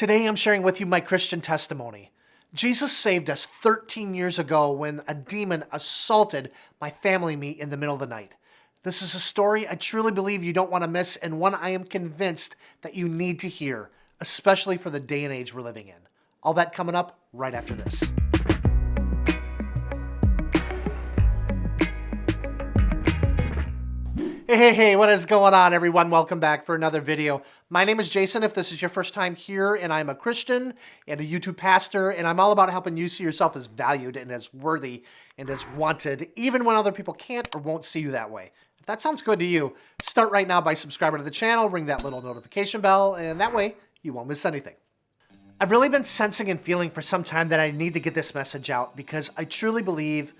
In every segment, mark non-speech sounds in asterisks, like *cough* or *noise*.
Today I'm sharing with you my Christian testimony. Jesus saved us 13 years ago when a demon assaulted my family and me in the middle of the night. This is a story I truly believe you don't want to miss and one I am convinced that you need to hear, especially for the day and age we're living in. All that coming up right after this. Hey, hey, hey, what is going on everyone? Welcome back for another video. My name is Jason if this is your first time here and I'm a Christian and a YouTube pastor and I'm all about helping you see yourself as valued and as worthy and as wanted even when other people can't or won't see you that way. If that sounds good to you, start right now by subscribing to the channel, ring that little notification bell, and that way you won't miss anything. I've really been sensing and feeling for some time that I need to get this message out because I truly believe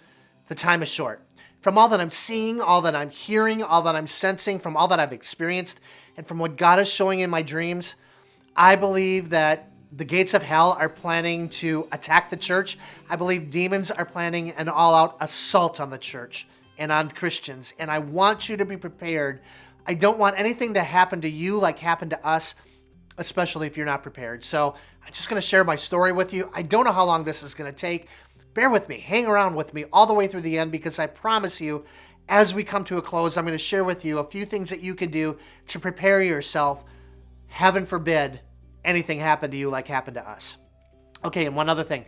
the time is short. From all that I'm seeing, all that I'm hearing, all that I'm sensing, from all that I've experienced, and from what God is showing in my dreams, I believe that the gates of hell are planning to attack the church. I believe demons are planning an all-out assault on the church and on Christians. And I want you to be prepared. I don't want anything to happen to you like happened to us, especially if you're not prepared. So I'm just going to share my story with you. I don't know how long this is going to take bear with me, hang around with me all the way through the end because I promise you, as we come to a close, I'm going to share with you a few things that you can do to prepare yourself. Heaven forbid anything happen to you like happened to us. Okay, and one other thing.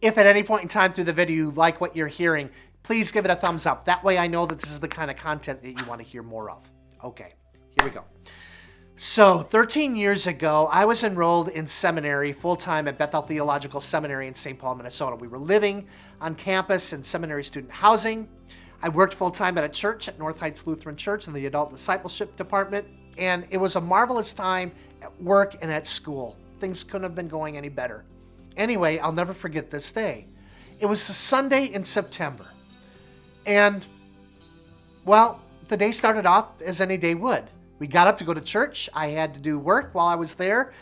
If at any point in time through the video you like what you're hearing, please give it a thumbs up. That way I know that this is the kind of content that you want to hear more of. Okay, here we go. So 13 years ago, I was enrolled in seminary full-time at Bethel Theological Seminary in St. Paul, Minnesota. We were living on campus in seminary student housing. I worked full-time at a church at North Heights Lutheran Church in the adult discipleship department, and it was a marvelous time at work and at school. Things couldn't have been going any better. Anyway, I'll never forget this day. It was a Sunday in September, and, well, the day started off as any day would. We got up to go to church. I had to do work while I was there.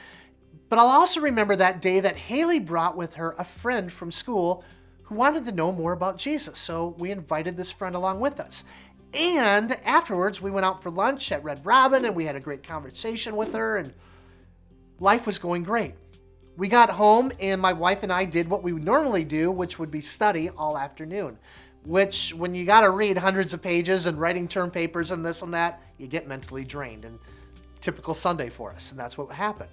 But I'll also remember that day that Haley brought with her a friend from school who wanted to know more about Jesus. So we invited this friend along with us. And afterwards, we went out for lunch at Red Robin and we had a great conversation with her and life was going great. We got home and my wife and I did what we would normally do, which would be study all afternoon which when you got to read hundreds of pages and writing term papers and this and that, you get mentally drained and typical Sunday for us. And that's what happened.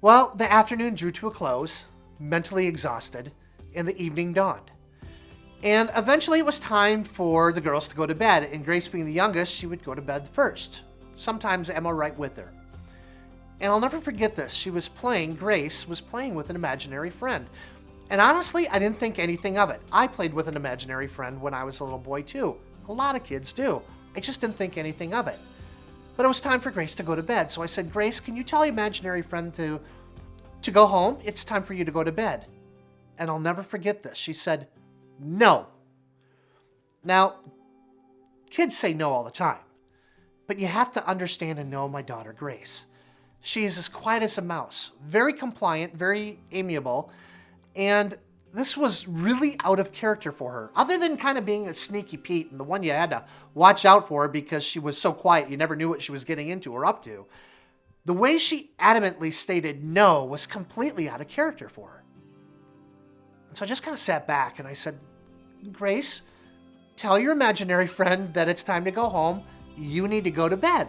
Well, the afternoon drew to a close, mentally exhausted, and the evening dawned. And eventually it was time for the girls to go to bed. And Grace being the youngest, she would go to bed first. Sometimes Emma right with her. And I'll never forget this. She was playing, Grace was playing with an imaginary friend. And honestly, I didn't think anything of it. I played with an imaginary friend when I was a little boy too. A lot of kids do. I just didn't think anything of it. But it was time for Grace to go to bed. So I said, Grace, can you tell your imaginary friend to, to go home? It's time for you to go to bed. And I'll never forget this. She said, no. Now, kids say no all the time. But you have to understand and know my daughter, Grace. She is as quiet as a mouse, very compliant, very amiable, and this was really out of character for her. Other than kind of being a sneaky Pete and the one you had to watch out for because she was so quiet, you never knew what she was getting into or up to. The way she adamantly stated no was completely out of character for her. And so I just kind of sat back and I said, Grace, tell your imaginary *laughs* friend that it's time to go home. You need to go to bed.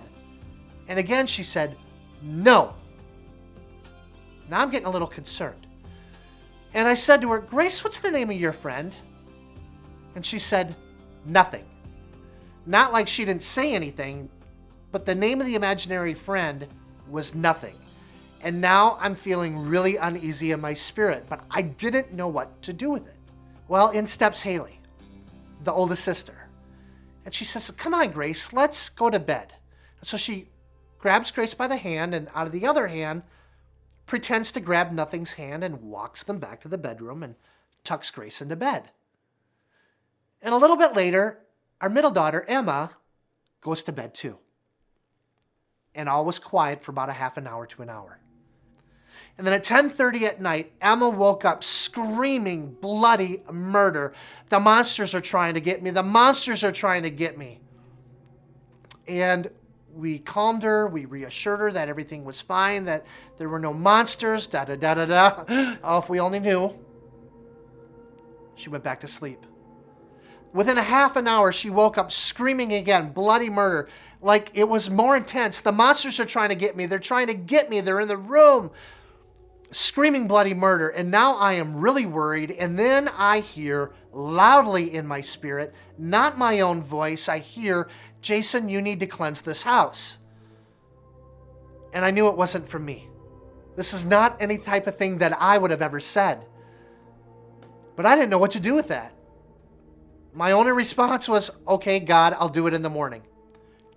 And again, she said, no. Now I'm getting a little concerned. And I said to her, Grace, what's the name of your friend? And she said, nothing. Not like she didn't say anything, but the name of the imaginary friend was nothing. And now I'm feeling really uneasy in my spirit, but I didn't know what to do with it. Well, in steps Haley, the oldest sister. And she says, come on, Grace, let's go to bed. And so she grabs Grace by the hand and out of the other hand, pretends to grab Nothing's hand and walks them back to the bedroom and tucks Grace into bed. And a little bit later, our middle daughter, Emma, goes to bed too. And all was quiet for about a half an hour to an hour. And then at 10.30 at night, Emma woke up screaming bloody murder. The monsters are trying to get me. The monsters are trying to get me. And we calmed her, we reassured her that everything was fine, that there were no monsters, da da da da da. Oh, if we only knew. She went back to sleep. Within a half an hour, she woke up screaming again, bloody murder. Like it was more intense. The monsters are trying to get me. They're trying to get me. They're in the room screaming bloody murder. And now I am really worried. And then I hear loudly in my spirit, not my own voice, I hear, Jason, you need to cleanse this house. And I knew it wasn't for me. This is not any type of thing that I would have ever said. But I didn't know what to do with that. My only response was, okay, God, I'll do it in the morning.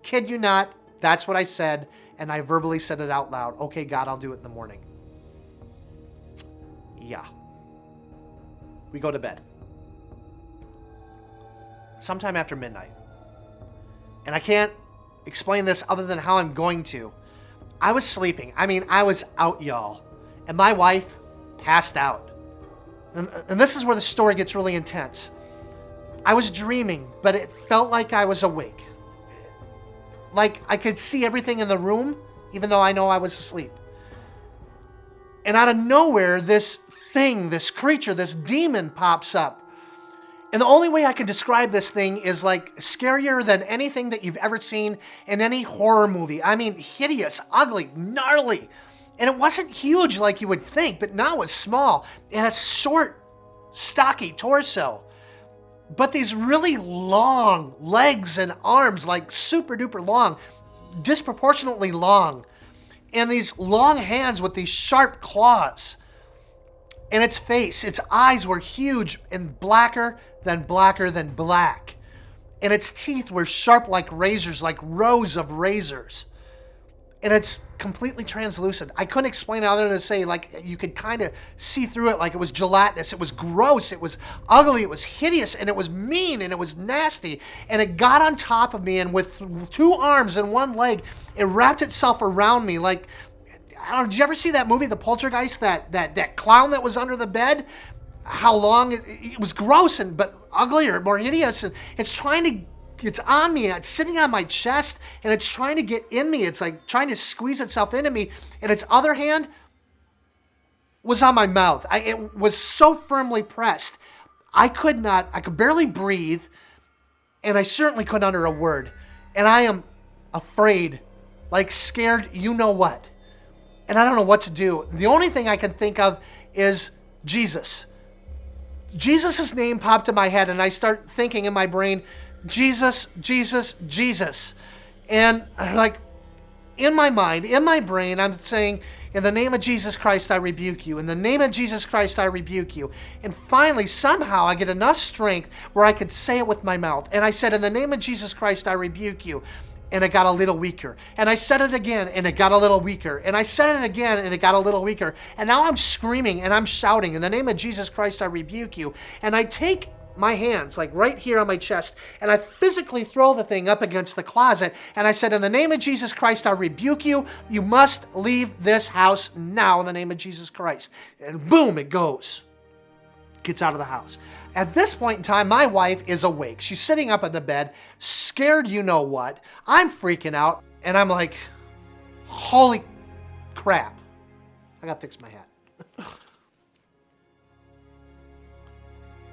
Kid you not, that's what I said, and I verbally said it out loud. Okay, God, I'll do it in the morning. Yeah. We go to bed. Sometime after midnight. And I can't explain this other than how I'm going to. I was sleeping. I mean, I was out, y'all. And my wife passed out. And, and this is where the story gets really intense. I was dreaming, but it felt like I was awake. Like I could see everything in the room, even though I know I was asleep. And out of nowhere, this thing, this creature, this demon pops up. And the only way I can describe this thing is like scarier than anything that you've ever seen in any horror movie. I mean, hideous, ugly, gnarly. And it wasn't huge like you would think, but now it's small. And it's short, stocky torso but these really long legs and arms, like super duper long, disproportionately long, and these long hands with these sharp claws. And its face, its eyes were huge and blacker than blacker than black. And its teeth were sharp like razors, like rows of razors and it's completely translucent. I couldn't explain it other than to say like you could kind of see through it like it was gelatinous. It was gross. It was ugly. It was hideous and it was mean and it was nasty. And it got on top of me and with two arms and one leg, it wrapped itself around me like I don't know, did you ever see that movie, The Poltergeist, that that that clown that was under the bed? How long it, it was gross and but uglier, more hideous, and it's trying to it's on me, it's sitting on my chest, and it's trying to get in me. It's like trying to squeeze itself into me. And its other hand was on my mouth. I, it was so firmly pressed. I could not, I could barely breathe, and I certainly couldn't utter a word. And I am afraid, like scared, you know what. And I don't know what to do. The only thing I can think of is Jesus. Jesus' name popped in my head, and I start thinking in my brain, Jesus, Jesus, Jesus. And I'm like in my mind, in my brain, I'm saying, in the name of Jesus Christ, I rebuke you. In the name of Jesus Christ, I rebuke you. And finally, somehow, I get enough strength where I could say it with my mouth. And I said, In the name of Jesus Christ, I rebuke you. And it got a little weaker. And I said it again, and it got a little weaker. And I said it again, and it got a little weaker. And now I'm screaming and I'm shouting, In the name of Jesus Christ, I rebuke you. And I take my hands, like right here on my chest, and I physically throw the thing up against the closet. And I said, In the name of Jesus Christ, I rebuke you. You must leave this house now in the name of Jesus Christ. And boom, it goes. Gets out of the house. At this point in time, my wife is awake. She's sitting up in the bed, scared you know what. I'm freaking out, and I'm like, Holy crap. I gotta fix my hat. *laughs*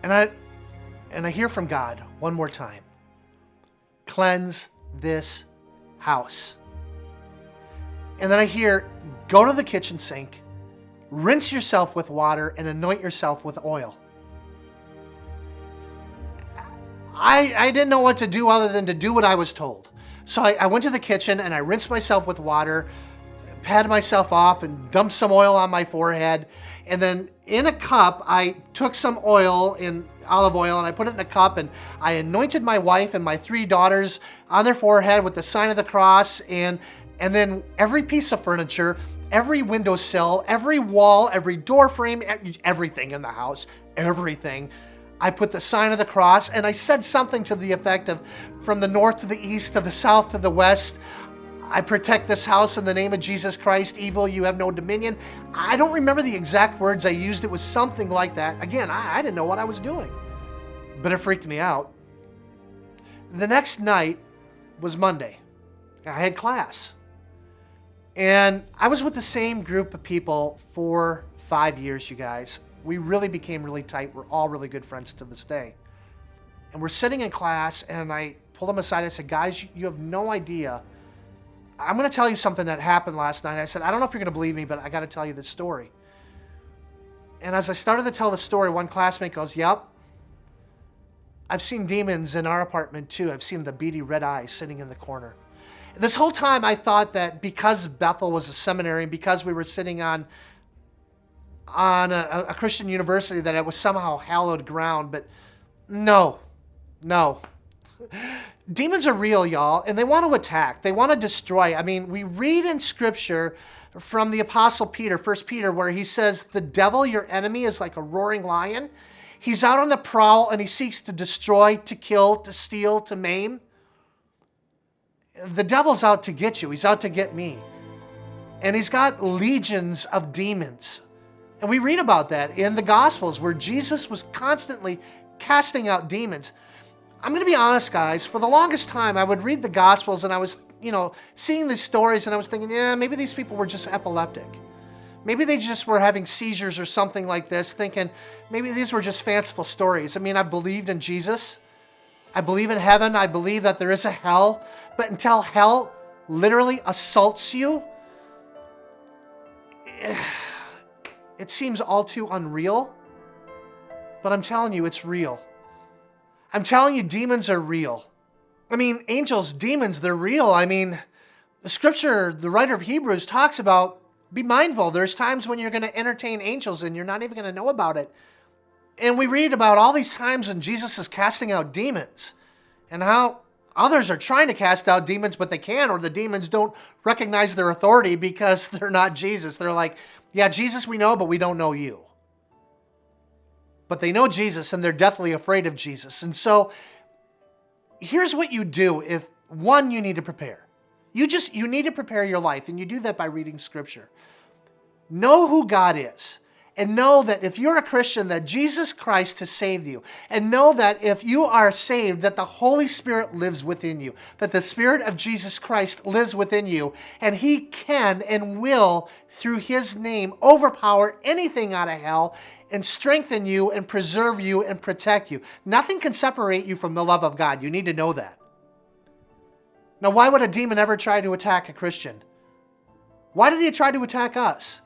and I and I hear from God one more time cleanse this house. And then I hear go to the kitchen sink, rinse yourself with water, and anoint yourself with oil. I, I didn't know what to do other than to do what I was told. So I, I went to the kitchen and I rinsed myself with water, patted myself off, and dumped some oil on my forehead. And then in a cup, I took some oil in olive oil and I put it in a cup and I anointed my wife and my three daughters on their forehead with the sign of the cross and and then every piece of furniture, every windowsill, every wall, every door frame, everything in the house, everything. I put the sign of the cross and I said something to the effect of from the north to the east, to the south to the west, I protect this house in the name of Jesus Christ. Evil, you have no dominion. I don't remember the exact words I used. It was something like that. Again, I, I didn't know what I was doing, but it freaked me out. The next night was Monday. I had class. And I was with the same group of people for five years, you guys. We really became really tight. We're all really good friends to this day. And we're sitting in class, and I pulled them aside. I said, Guys, you have no idea. I'm going to tell you something that happened last night. I said, I don't know if you're going to believe me, but I got to tell you this story. And as I started to tell the story, one classmate goes, Yep, I've seen demons in our apartment too. I've seen the beady red eyes sitting in the corner. This whole time I thought that because Bethel was a seminary and because we were sitting on on a, a Christian university that it was somehow hallowed ground, but no, no. *laughs* Demons are real, y'all, and they want to attack. They want to destroy. I mean, we read in scripture from the apostle Peter, First Peter, where he says, "The devil, your enemy, is like a roaring lion. He's out on the prowl and he seeks to destroy, to kill, to steal, to maim." The devil's out to get you. He's out to get me. And he's got legions of demons. And we read about that in the Gospels where Jesus was constantly casting out demons. I'm going to be honest, guys. For the longest time, I would read the Gospels and I was, you know, seeing these stories and I was thinking, yeah, maybe these people were just epileptic. Maybe they just were having seizures or something like this, thinking maybe these were just fanciful stories. I mean, I believed in Jesus. I believe in heaven. I believe that there is a hell. But until hell literally assaults you, *sighs* it seems all too unreal. But I'm telling you, it's real. I'm telling you, demons are real. I mean, angels, demons, they're real. I mean, the scripture, the writer of Hebrews talks about be mindful. There's times when you're going to entertain angels and you're not even going to know about it. And we read about all these times when Jesus is casting out demons and how others are trying to cast out demons, but they can't, or the demons don't recognize their authority because *laughs* they're not Jesus. They're like, yeah, Jesus we know, but we don't know you. But they know Jesus and they're deathly afraid of Jesus. And so here's what you do if one, you need to prepare. You just, you need to prepare your life, and you do that by reading scripture. Know who God is and know that if you're a Christian, that Jesus Christ has saved you. And know that if you are saved, that the Holy Spirit lives within you, that the Spirit of Jesus Christ lives within you, and He can and will, through His name, overpower anything out of hell and strengthen you and preserve you and protect you. Nothing can separate you from the love of God. You need to know that. Now, why would a demon ever try to attack a Christian? Why did he try to attack us?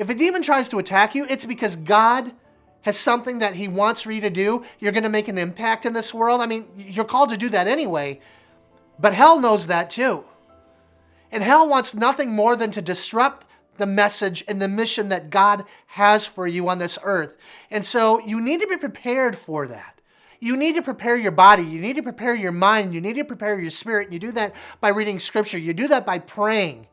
If a demon tries to attack you, it's because God has something that he wants for you to do. You're going to make an impact in this world. I mean, you're called to do that anyway. But hell knows that too. And hell wants nothing more than to disrupt the message and the mission that God has for you on this earth. And so you need to be prepared for that. You need to prepare your body. You need to prepare your mind. You need to prepare your spirit. You do that by reading scripture. You do that by praying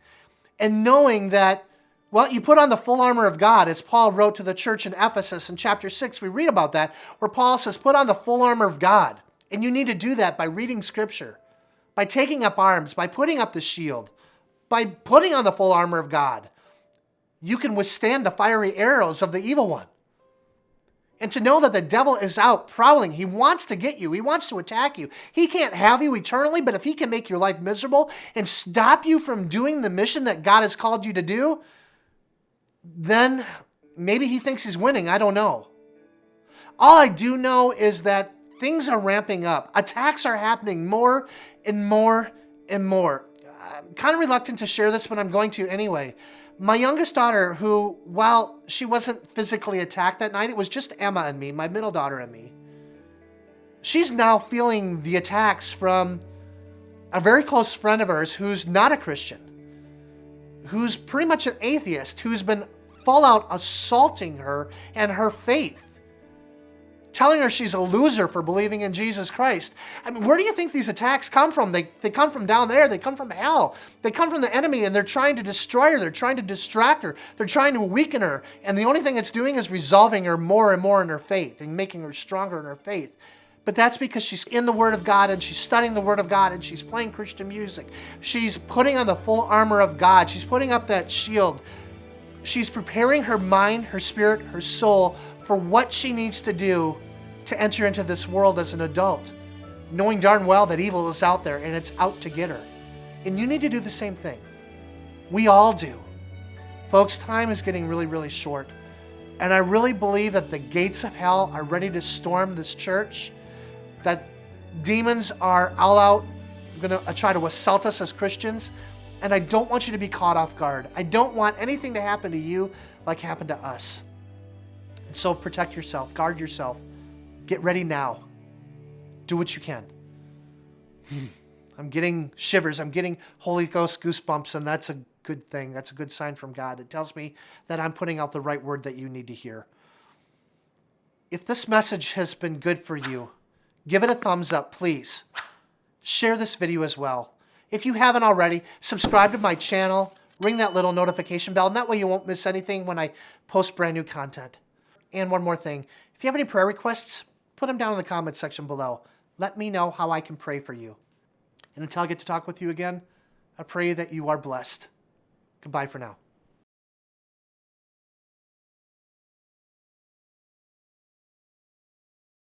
and knowing that well, you put on the full armor of God, as Paul wrote to the church in Ephesus in chapter 6. We read about that, where Paul says, Put on the full armor of God. And you need to do that by reading scripture, by taking up arms, by putting up the shield, by putting on the full armor of God. You can withstand the fiery arrows of the evil one. And to know that the devil is out prowling, he wants to get you, he wants to attack you. He can't have you eternally, but if he can make your life miserable and stop you from doing the mission that God has called you to do, then maybe he thinks he's winning. I don't know. All I do know is that things are ramping up. Attacks are happening more and more and more. I'm kind of reluctant to share this, but I'm going to anyway. My youngest daughter, who, while she wasn't physically attacked that night, it was just Emma and me, my middle daughter and me. She's now feeling the attacks from a very close friend of hers who's not a Christian, who's pretty much an atheist, who's been full out assaulting her and her faith, telling her she's a loser for believing in Jesus Christ. I mean, where do you think these attacks come from? They, they come from down there, they come from hell, they come from the enemy, and they're trying to destroy her, they're trying to distract her, they're trying to weaken her, and the only thing it's doing is resolving her more and more in her faith and making her stronger in her faith. But that's because she's in the Word of God and she's studying the Word of God and she's playing Christian music. She's putting on the full armor of God. She's putting up that shield She's preparing her mind, her spirit, her soul for what she needs to do to enter into this world as an adult, knowing darn well that evil is out there and it's out to get her. And you need to do the same thing. We all do. Folks, time is getting really, really short. And I really believe that the gates of hell are ready to storm this church, that demons are all out going to try to assault us as Christians. And I don't want you to be caught off guard. I don't want anything to happen to you like happened to us. And so protect yourself, guard yourself. Get ready now. Do what you can. Hmm. I'm getting shivers. I'm getting Holy Ghost goosebumps, and that's a good thing. That's a good sign from God. It tells me that I'm putting out the right word that you need to hear. If this message has been good for you, give it a thumbs up, please. Share this video as well. If you haven't already, subscribe to my channel, ring that little notification bell, and that way you won't miss anything when I post brand new content. And one more thing, if you have any prayer requests, put them down in the comments section below. Let me know how I can pray for you. And until I get to talk with you again, I pray that you are blessed. Goodbye for now.